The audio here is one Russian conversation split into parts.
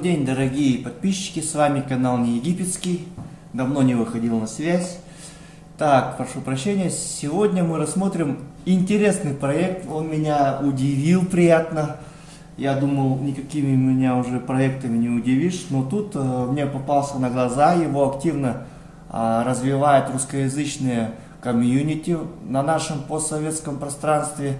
Добрый день, дорогие подписчики, с вами канал Не Египетский, давно не выходил на связь. Так, прошу прощения, сегодня мы рассмотрим интересный проект, он меня удивил приятно. Я думал, никакими меня уже проектами не удивишь, но тут э, мне попался на глаза, его активно э, развивает русскоязычные комьюнити на нашем постсоветском пространстве.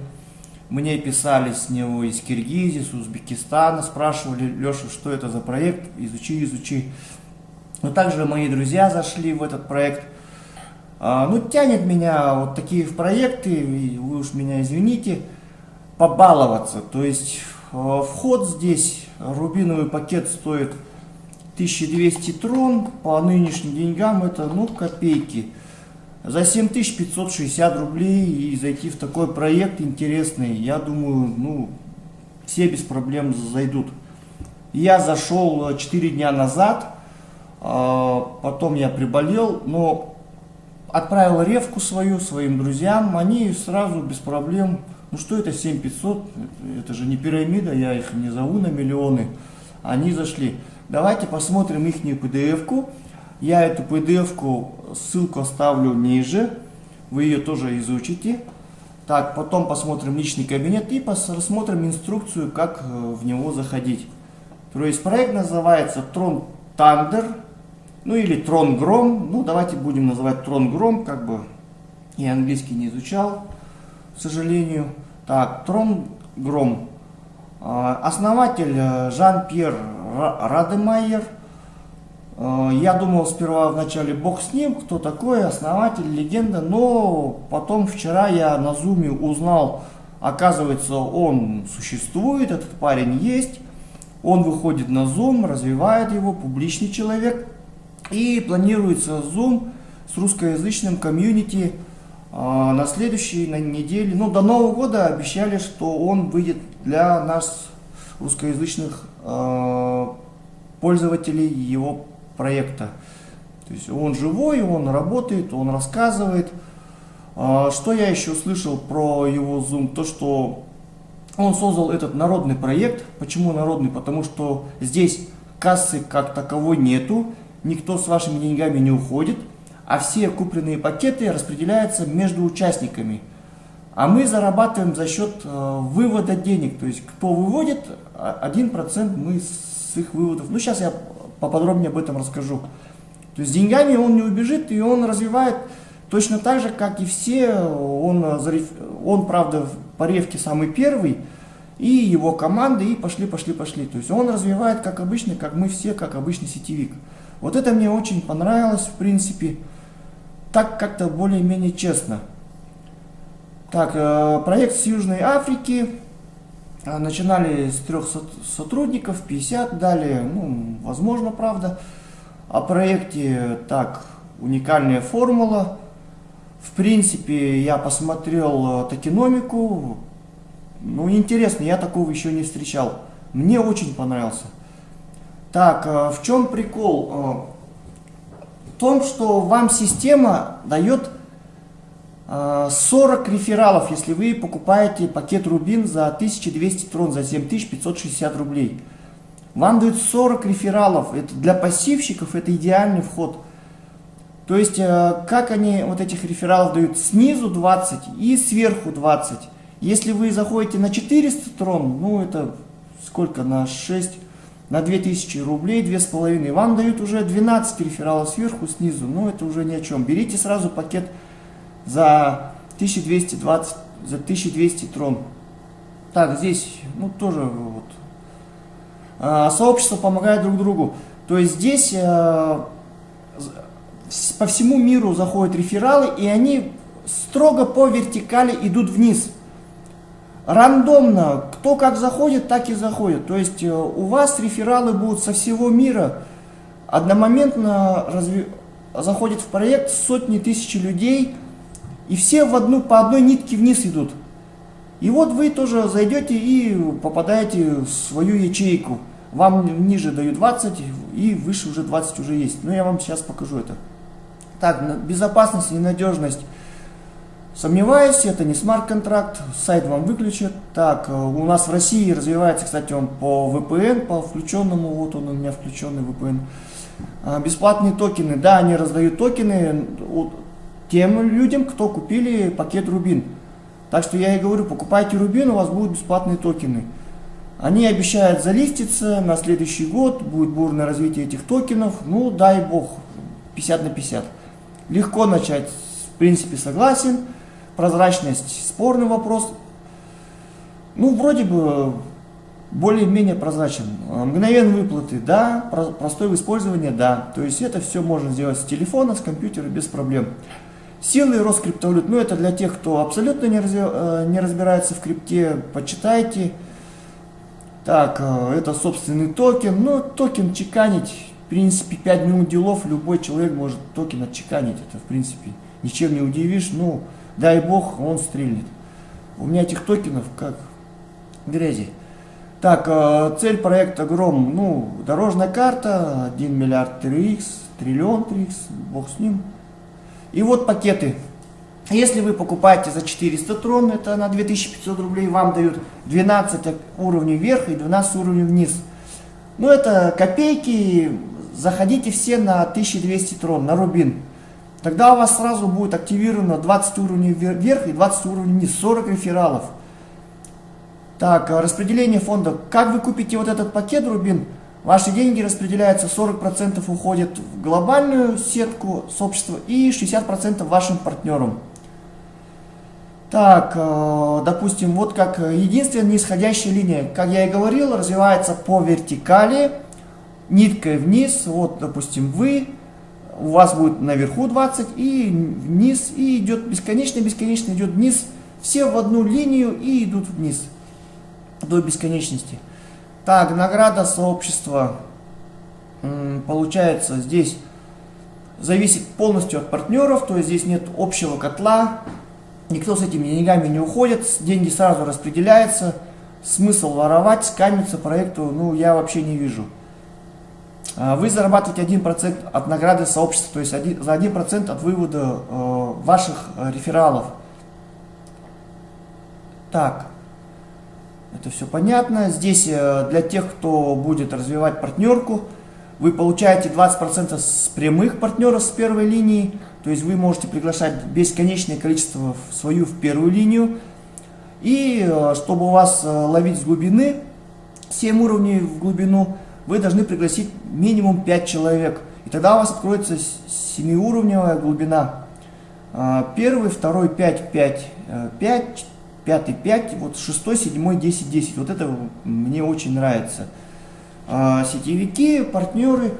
Мне писали с него из Киргизии, с Узбекистана, спрашивали, Леша, что это за проект, изучи, изучи. Но также мои друзья зашли в этот проект. А, ну, тянет меня вот такие в проекты, вы уж меня извините, побаловаться. То есть а, вход здесь, рубиновый пакет стоит 1200 трон, по нынешним деньгам это, ну, копейки за 7560 рублей и зайти в такой проект интересный, я думаю, ну, все без проблем зайдут. Я зашел 4 дня назад, а, потом я приболел, но отправил ревку свою своим друзьям, они сразу без проблем, ну что это 7500, это же не пирамида, я их не зову на миллионы, они зашли. Давайте посмотрим их PDF-ку. Я эту PDF-ку, ссылку оставлю ниже, вы ее тоже изучите. Так, потом посмотрим личный кабинет и рассмотрим инструкцию, как э, в него заходить. То есть проект называется Tron Thunder, ну или Tron Grom. Ну, давайте будем называть Tron Grom, как бы я английский не изучал, к сожалению. Так, Tron Grom. А, основатель э, Жан-Пьер Радемайер – я думал сперва вначале бог с ним, кто такой, основатель, легенда, но потом вчера я на зуме узнал, оказывается, он существует, этот парень есть, он выходит на зум, развивает его, публичный человек, и планируется зум с русскоязычным комьюнити э, на следующей на неделе, ну до Нового года обещали, что он выйдет для нас, русскоязычных э, пользователей, его проекта. То есть он живой, он работает, он рассказывает. А, что я еще услышал про его Zoom? То, что он создал этот народный проект. Почему народный? Потому что здесь кассы как таковой нету, никто с вашими деньгами не уходит, а все купленные пакеты распределяются между участниками. А мы зарабатываем за счет э, вывода денег. То есть кто выводит, 1% мы с их выводов. Ну сейчас я поподробнее об этом расскажу. То есть деньгами он не убежит, и он развивает точно так же, как и все. Он, он правда, по ревке самый первый, и его команда, и пошли, пошли, пошли. То есть он развивает, как обычно, как мы все, как обычный сетевик. Вот это мне очень понравилось, в принципе. Так как-то более-менее честно. Так, э, проект с Южной Африки. А, начинали с трех сотрудников, 50 дали, ну, возможно, правда. О проекте так, уникальная формула. В принципе, я посмотрел э, токеномику. Ну, интересно, я такого еще не встречал. Мне очень понравился. Так, э, в чем прикол? Э, в том, что вам система дает 40 рефералов, если вы покупаете пакет Рубин за 1200 трон, за 7560 рублей. Вам дают 40 рефералов. Это для пассивщиков это идеальный вход. То есть, э, как они вот этих рефералов дают? Снизу 20 и сверху 20. Если вы заходите на 400 трон, ну это сколько, на 6, на 2000 рублей, 2,5, вам дают уже 12 рефералов сверху, снизу. Ну это уже ни о чем. Берите сразу пакет за 1220, за 1200 трон. Так, здесь, ну, тоже вот. А, сообщество помогает друг другу. То есть здесь а, по всему миру заходят рефералы, и они строго по вертикали идут вниз. Рандомно, кто как заходит, так и заходит. То есть э, у вас рефералы будут со всего мира. Одномоментно разви... заходит в проект сотни тысяч людей, и все в одну, по одной нитке вниз идут. И вот вы тоже зайдете и попадаете в свою ячейку. Вам ниже дают 20 и выше уже 20 уже есть. Но я вам сейчас покажу это. Так, безопасность и надежность. Сомневаюсь, это не смарт-контракт, сайт вам выключат. Так, э, у нас в России развивается, кстати, он по VPN, по включенному, вот он у меня включенный VPN. А, бесплатные токены, да, они раздают токены тем людям, кто купили пакет Рубин. Так что я и говорю, покупайте Рубин, у вас будут бесплатные токены. Они обещают залиститься на следующий год, будет бурное развитие этих токенов, ну дай бог, 50 на 50. Легко начать, в принципе согласен, прозрачность спорный вопрос. Ну вроде бы более-менее прозрачен. Мгновенные выплаты, да, простой в использовании, да. То есть это все можно сделать с телефона, с компьютера без проблем. Силы рост криптовалют, ну это для тех, кто абсолютно не, разви, э, не разбирается в крипте, почитайте. Так, э, это собственный токен, ну токен чеканить, в принципе 5 минут делов, любой человек может токен отчеканить, это в принципе ничем не удивишь, ну дай бог он стрельнет. У меня этих токенов как грязи. Так, э, цель проекта Гром, ну, дорожная карта, 1 миллиард 3х, триллион 3х, бог с ним. И вот пакеты. Если вы покупаете за 400 трон, это на 2500 рублей, вам дают 12 уровней вверх и 12 уровней вниз. Ну это копейки, заходите все на 1200 трон, на рубин. Тогда у вас сразу будет активировано 20 уровней вверх и 20 уровней вниз, 40 рефералов. Так, распределение фонда. Как вы купите вот этот пакет рубин? Ваши деньги распределяются, 40% уходят в глобальную сетку сообщества и 60% вашим партнерам. Так, э, допустим, вот как единственная нисходящая линия, как я и говорил, развивается по вертикали, ниткой вниз, вот, допустим, вы, у вас будет наверху 20 и вниз, и идет бесконечно-бесконечно идет вниз, все в одну линию и идут вниз до бесконечности. Так, награда сообщества получается здесь зависит полностью от партнеров, то есть здесь нет общего котла, никто с этими деньгами не уходит, деньги сразу распределяются, смысл воровать, скамиться проекту, ну, я вообще не вижу. А, вы зарабатываете 1% от награды сообщества, то есть один, за 1% от вывода э, ваших э, рефералов. Так, это все понятно. Здесь э, для тех, кто будет развивать партнерку, вы получаете 20% с прямых партнеров с первой линии. То есть вы можете приглашать бесконечное количество в свою в первую линию. И э, чтобы у вас э, ловить с глубины, 7 уровней в глубину, вы должны пригласить минимум 5 человек. И тогда у вас откроется 7-уровневая глубина. Первый, второй 5, 5, 5, пятый 5, вот шестой, седьмой 10, 10. Вот это мне очень нравится. А, сетевики, партнеры,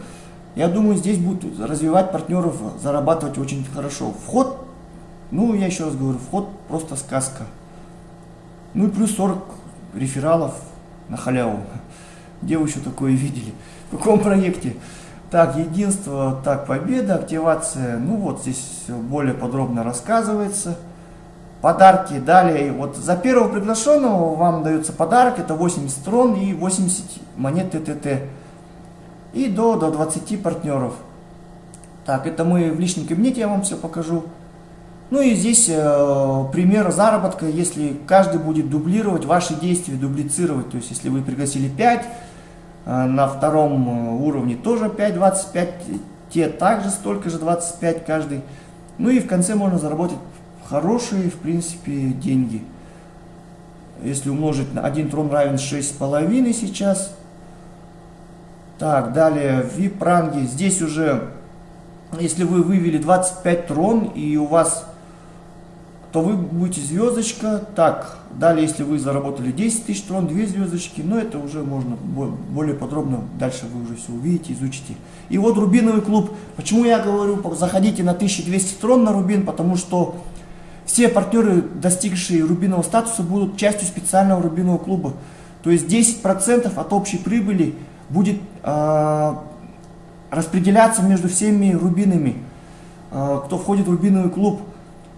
я думаю, здесь будут развивать партнеров, зарабатывать очень хорошо. Вход, ну, я еще раз говорю, вход просто сказка. Ну и плюс 40 рефералов на халяву. Где вы еще такое видели? В каком проекте? Так, единство, так, победа, активация. Ну вот здесь более подробно рассказывается подарки. Далее, вот за первого приглашенного вам дается подарок, это 80 трон и 80 монет ТТТ. И до, до 20 партнеров. Так, это мы в личном кабинете, я вам все покажу. Ну и здесь э, пример заработка, если каждый будет дублировать ваши действия, дублицировать. То есть, если вы пригласили 5, э, на втором э, уровне тоже 5, 25, те также столько же 25 каждый. Ну и в конце можно заработать хорошие, в принципе, деньги. Если умножить на 1 трон равен 6,5 сейчас. Так, далее, VIP-ранги. Здесь уже, если вы вывели 25 трон и у вас, то вы будете звездочка. Так, далее, если вы заработали 10 тысяч трон, 2 звездочки. Но это уже можно более подробно, дальше вы уже все увидите, изучите. И вот Рубиновый клуб. Почему я говорю, заходите на 1200 трон на Рубин, потому что все партнеры, достигшие рубинового статуса, будут частью специального рубинового клуба. То есть 10% от общей прибыли будет э, распределяться между всеми рубинами, э, кто входит в рубиновый клуб.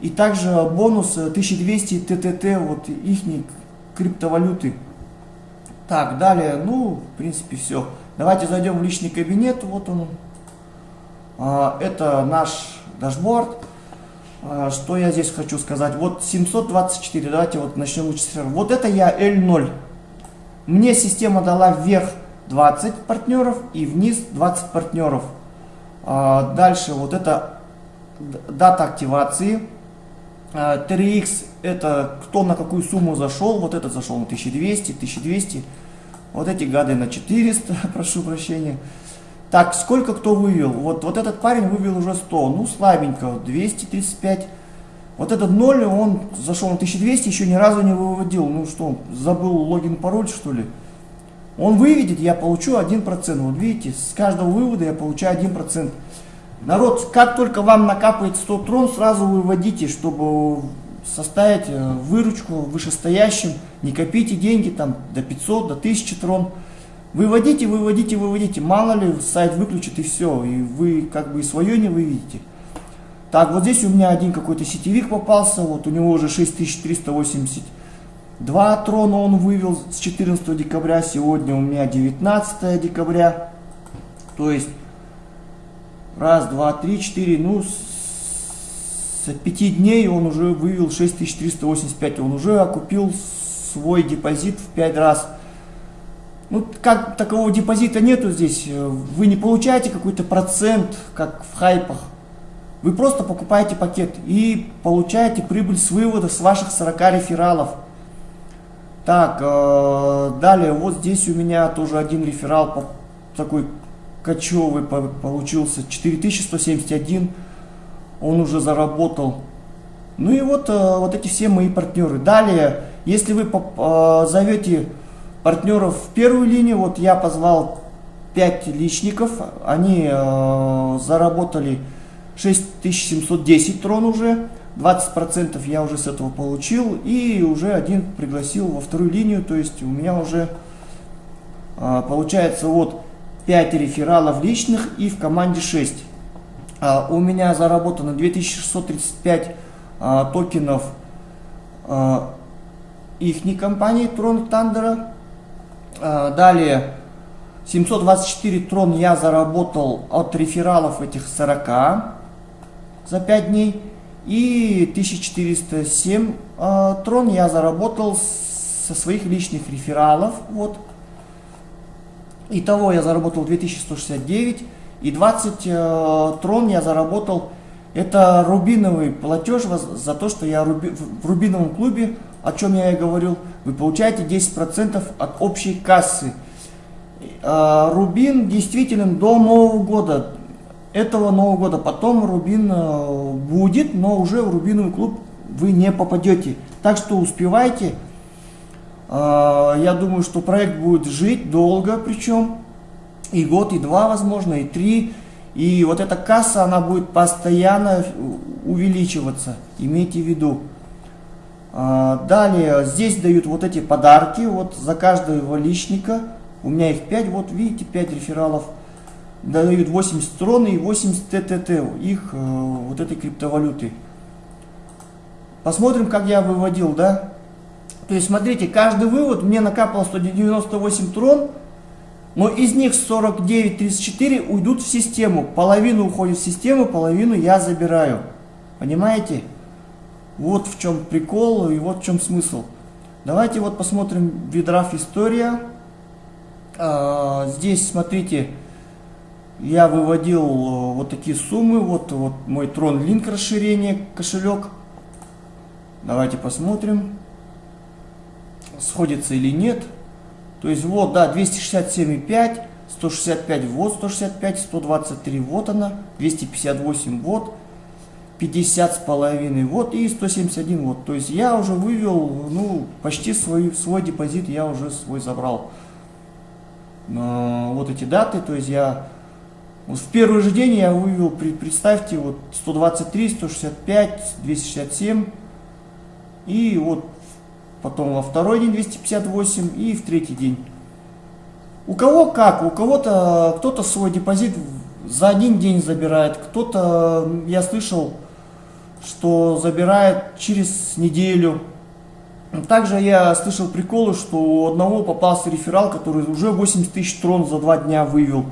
И также бонус 1200 ТТТ, вот их криптовалюты. Так, далее, ну, в принципе, все. Давайте зайдем в личный кабинет, вот он. Э, это наш дашборд. А, что я здесь хочу сказать? Вот 724, давайте вот начнем лучше Вот это я L0. Мне система дала вверх 20 партнеров и вниз 20 партнеров. А, дальше вот это дата активации. 3x а, это кто на какую сумму зашел. Вот этот зашел на 1200, 1200. Вот эти гады на 400, прошу прощения. Так, сколько кто вывел? Вот, вот этот парень вывел уже 100, ну слабенько, 235. Вот этот 0, он зашел на 1200, еще ни разу не выводил. Ну что, забыл логин, пароль что ли? Он выведет, я получу 1%. Вот видите, с каждого вывода я получаю 1%. Народ, как только вам накапает 100 трон, сразу выводите, чтобы составить э, выручку вышестоящим. Не копите деньги там до 500, до 1000 трон. Выводите, выводите, выводите. Мало ли, сайт выключит и все. И вы как бы и свое не выведете. Так, вот здесь у меня один какой-то сетевик попался. Вот у него уже 6382 трона он вывел с 14 декабря. Сегодня у меня 19 декабря. То есть, раз, два, три, четыре, ну, с 5 дней он уже вывел 6385. Он уже окупил свой депозит в 5 раз. Ну, как такового депозита нету здесь, вы не получаете какой-то процент, как в хайпах. Вы просто покупаете пакет и получаете прибыль с вывода с ваших 40 рефералов. Так, э, далее, вот здесь у меня тоже один реферал такой кочевый получился, 4171, он уже заработал. Ну и вот, э, вот эти все мои партнеры. Далее, если вы э, зовете партнеров в первую линию. Вот я позвал 5 личников, они э, заработали 6710 трон уже, 20% я уже с этого получил. И уже один пригласил во вторую линию, то есть у меня уже э, получается вот 5 рефералов личных и в команде 6. Э, у меня заработано 2635 э, токенов э, их компании Тандера а, далее, 724 трон я заработал от рефералов этих 40 за 5 дней. И 1407 э, трон я заработал со своих личных рефералов. Вот. Итого я заработал 2169. И 20 э, трон я заработал. Это рубиновый платеж за то, что я в рубиновом клубе о чем я и говорил, вы получаете 10% от общей кассы. А, Рубин действительно до Нового года, этого Нового года, потом Рубин э, будет, но уже в Рубиновый клуб вы не попадете. Так что успевайте. А, я думаю, что проект будет жить долго, причем и год, и два, возможно, и три. И вот эта касса, она будет постоянно увеличиваться, имейте в виду. А, далее здесь дают вот эти подарки, вот за каждого личника, у меня их 5, вот видите, 5 рефералов, дают 80 трон и 80 ТТТ, их э, вот этой криптовалюты. Посмотрим, как я выводил, да. То есть, смотрите, каждый вывод мне накапал 198 трон, но из них 49-34 уйдут в систему. Половину уходит в систему, половину я забираю. Понимаете? Вот в чем прикол и вот в чем смысл. Давайте вот посмотрим видраф история. А, здесь, смотрите, я выводил э, вот такие суммы. Вот, вот мой Tron Link расширение, кошелек. Давайте посмотрим, сходится или нет. То есть вот, да, 267,5, 165 вот, 165, 123 вот она, 258 вот. 50 с половиной вот и 171 вот. То есть я уже вывел, ну, почти свой, свой депозит я уже свой забрал. Но вот эти даты, то есть я вот в первый же день я вывел, представьте, вот 123, 165, 267 и вот потом во второй день 258 и в третий день. У кого как, у кого-то кто-то свой депозит за один день забирает, кто-то, я слышал, что забирает через неделю. Также я слышал приколы, что у одного попался реферал, который уже 80 тысяч трон за два дня вывел.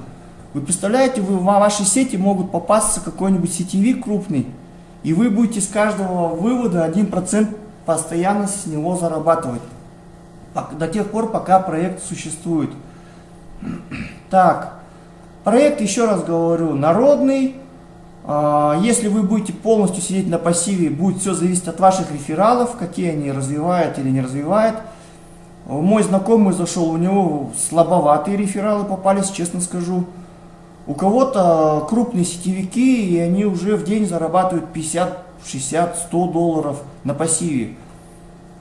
Вы представляете, вы, в вашей сети могут попасться какой-нибудь сетевик крупный И вы будете с каждого вывода 1% постоянно с него зарабатывать. До тех пор, пока проект существует. Так, проект, еще раз говорю, народный. А, если вы будете полностью сидеть на пассиве, будет все зависеть от ваших рефералов, какие они развивают или не развивают. Мой знакомый зашел, у него слабоватые рефералы попались, честно скажу. У кого-то крупные сетевики, и они уже в день зарабатывают 50, 60, 100 долларов на пассиве.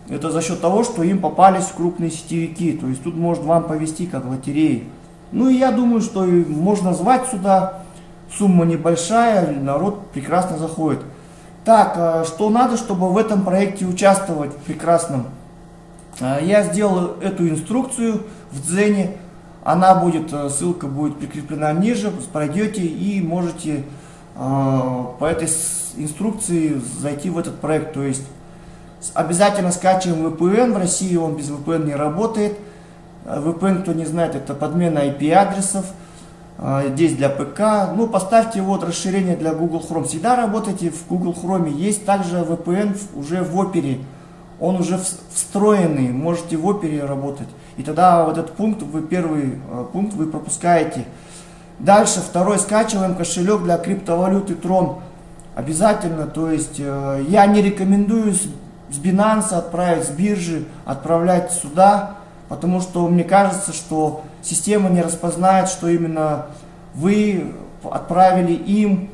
Это за счет того, что им попались крупные сетевики. То есть тут может вам повести как лотереи. Ну и я думаю, что можно звать сюда. Сумма небольшая, народ прекрасно заходит. Так, а что надо, чтобы в этом проекте участвовать прекрасном? А, я сделал эту инструкцию в Дзене. Она будет, э, ссылка будет прикреплена ниже, пройдете и можете а, по этой инструкции зайти в этот проект. То есть обязательно скачиваем VPN, в России он без VPN не работает. А, VPN, кто не знает, это подмена IP-адресов. Здесь для ПК. Ну, поставьте вот расширение для Google Chrome. Всегда работайте в Google Chrome. Есть также VPN уже в Opera он уже встроенный, можете в опере работать. И тогда вот этот пункт, вы первый э, пункт вы пропускаете. Дальше второй скачиваем кошелек для криптовалюты Tron. Обязательно, то есть э, я не рекомендую с, Binance отправить, с биржи отправлять сюда, потому что мне кажется, что система не распознает, что именно вы отправили им,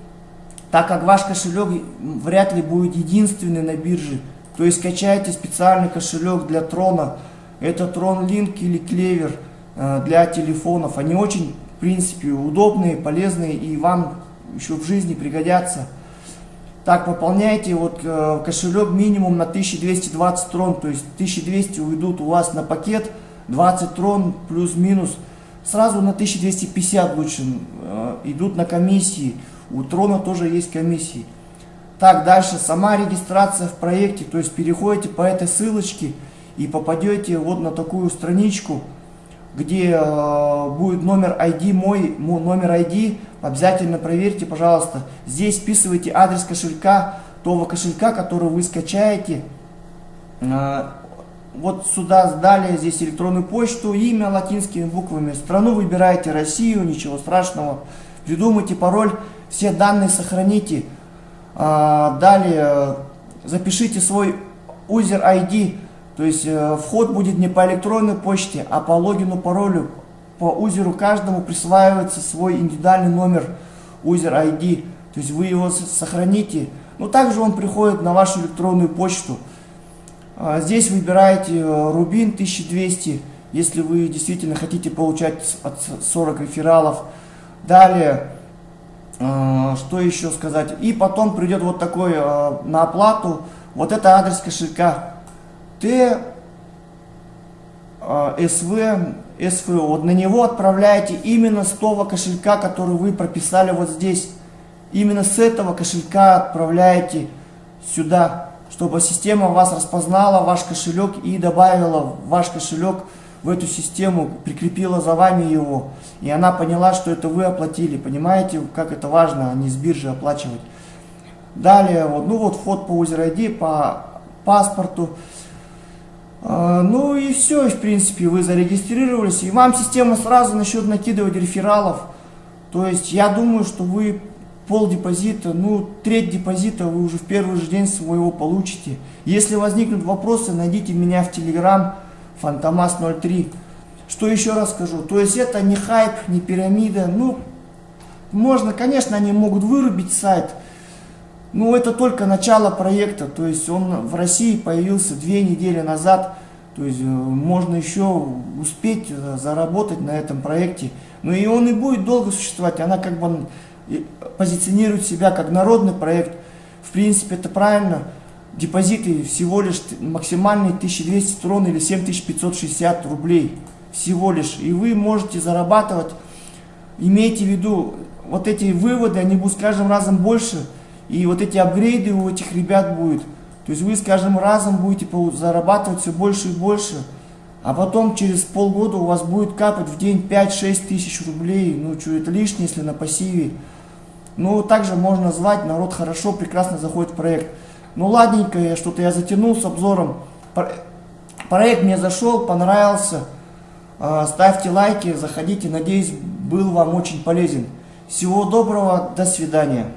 так как ваш кошелек вряд ли будет единственный на бирже. То есть скачайте специальный кошелек для трона. Это Трон Link или Клевер э, для телефонов. Они очень, в принципе, удобные, полезные и вам еще в жизни пригодятся. Так, пополняйте вот э, кошелек минимум на 1220 трон, то есть 1200 уйдут у вас на пакет, 20 трон плюс-минус. Сразу на 1250 лучше э, идут на комиссии. У трона тоже есть комиссии. Так, дальше сама регистрация в проекте, то есть переходите по этой ссылочке и попадете вот на такую страничку, где э, будет номер ID, мой, мой номер ID, обязательно проверьте, пожалуйста. Здесь вписывайте адрес кошелька, того кошелька, который вы скачаете. Э, вот сюда далее, здесь электронную почту, имя латинскими буквами, страну выбираете Россию, ничего страшного. Придумайте пароль, все данные сохраните. А, далее запишите свой user ID, то есть э, вход будет не по электронной почте, а по логину, паролю. По узеру каждому присваивается свой индивидуальный номер user ID, то есть вы его сохраните. Но также он приходит на вашу электронную почту. А, здесь выбираете э, Rubin 1200, если вы действительно хотите получать от 40 рефералов. Далее а, что еще сказать? И потом придет вот такой а, на оплату, вот это адрес кошелька. Т, СВ, СВО. Вот на него отправляете именно с того кошелька, который вы прописали вот здесь. Именно с этого кошелька отправляете сюда, чтобы система вас распознала, ваш кошелек и добавила ваш кошелек в эту систему, прикрепила за вами его, и она поняла, что это вы оплатили. Понимаете, как это важно, а не с биржи оплачивать. Далее, вот, ну вот вход по user ID, по паспорту. А, ну и все, в принципе, вы зарегистрировались, и вам система сразу начнет накидывать рефералов. То есть я думаю, что вы пол депозита, ну треть депозита вы уже в первый же день своего получите. Если возникнут вопросы, найдите меня в Телеграм. Фантомас 03. Что еще раз скажу? То есть это не хайп, не пирамида. Ну, можно, конечно, они могут вырубить сайт, но это только начало проекта. То есть он в России появился две недели назад. То есть э, можно еще успеть э, заработать на этом проекте. Но и он и будет долго существовать. Она как бы позиционирует себя как народный проект. В принципе, это правильно депозиты всего лишь максимальные 1200 трон или 7560 рублей всего лишь. И вы можете зарабатывать, имейте в виду, вот эти выводы, они будут с каждым разом больше, и вот эти апгрейды у этих ребят будет. То есть вы с каждым разом будете зарабатывать все больше и больше. А потом через полгода у вас будет капать в день 5-6 тысяч рублей. Ну, что это лишнее, если на пассиве. Ну, также можно звать, народ хорошо, прекрасно заходит в проект. Ну, ладненько, я что-то я затянул с обзором. Проект мне зашел, понравился. А, ставьте лайки, заходите. Надеюсь, был вам очень полезен. Всего доброго, до свидания.